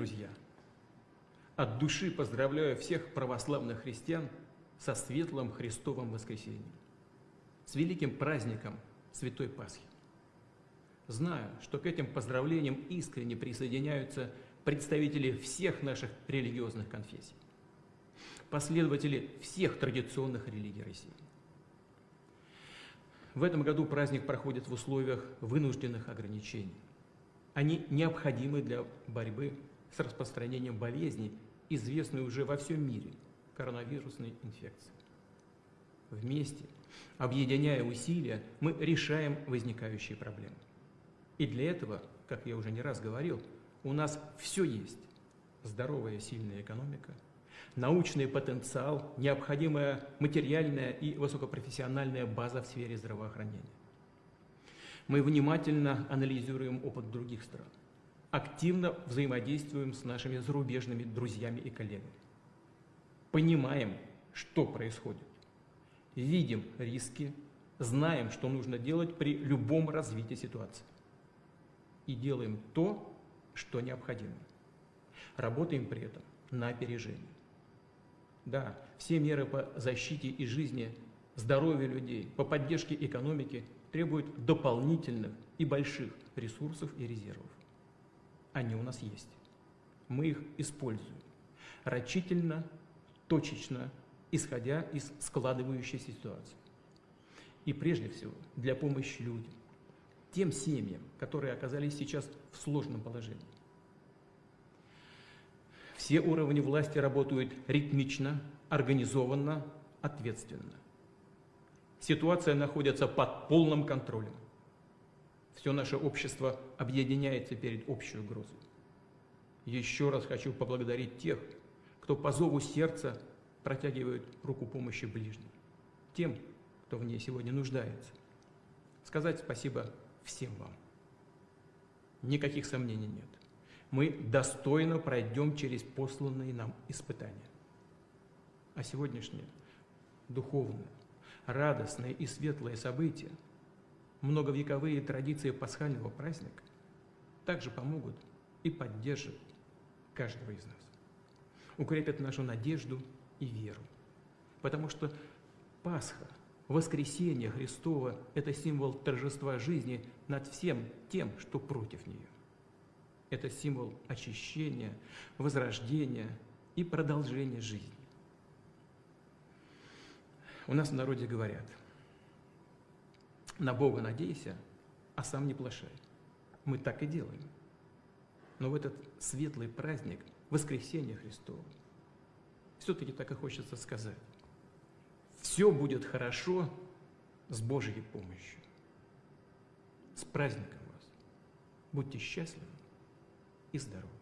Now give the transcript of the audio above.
друзья, от души поздравляю всех православных христиан со светлым Христовым воскресением, с великим праздником Святой Пасхи. Знаю, что к этим поздравлениям искренне присоединяются представители всех наших религиозных конфессий, последователи всех традиционных религий России. В этом году праздник проходит в условиях вынужденных ограничений. Они необходимы для борьбы с распространением болезней, известной уже во всем мире – коронавирусной инфекции. Вместе, объединяя усилия, мы решаем возникающие проблемы. И для этого, как я уже не раз говорил, у нас все есть. Здоровая сильная экономика, научный потенциал, необходимая материальная и высокопрофессиональная база в сфере здравоохранения. Мы внимательно анализируем опыт других стран, активно взаимодействуем с нашими зарубежными друзьями и коллегами. Понимаем, что происходит, видим риски, знаем, что нужно делать при любом развитии ситуации. И делаем то, что необходимо. Работаем при этом на опережение. Да, все меры по защите и жизни, здоровью людей, по поддержке экономики требуют дополнительных и больших ресурсов и резервов. Они у нас есть. Мы их используем. Рачительно, точечно, исходя из складывающейся ситуации. И прежде всего для помощи людям, тем семьям, которые оказались сейчас в сложном положении. Все уровни власти работают ритмично, организованно, ответственно. Ситуация находится под полным контролем. Все наше общество объединяется перед общей угрозой. Еще раз хочу поблагодарить тех, кто по зову сердца протягивает руку помощи ближним, тем, кто в ней сегодня нуждается. Сказать спасибо всем вам. Никаких сомнений нет. Мы достойно пройдем через посланные нам испытания. А сегодняшнее духовное, радостное и светлое событие, многовековые традиции пасхального праздника также помогут и поддержат каждого из нас. Укрепят нашу надежду и веру. Потому что Пасха – Воскресение Христово – это символ торжества жизни над всем тем, что против нее. Это символ очищения, возрождения и продолжения жизни. У нас в народе говорят, на Бога надейся, а сам не плашай. Мы так и делаем. Но в этот светлый праздник, воскресения Христова, все-таки так и хочется сказать все будет хорошо с Божьей помощью. С праздником вас! Будьте счастливы и здоровы!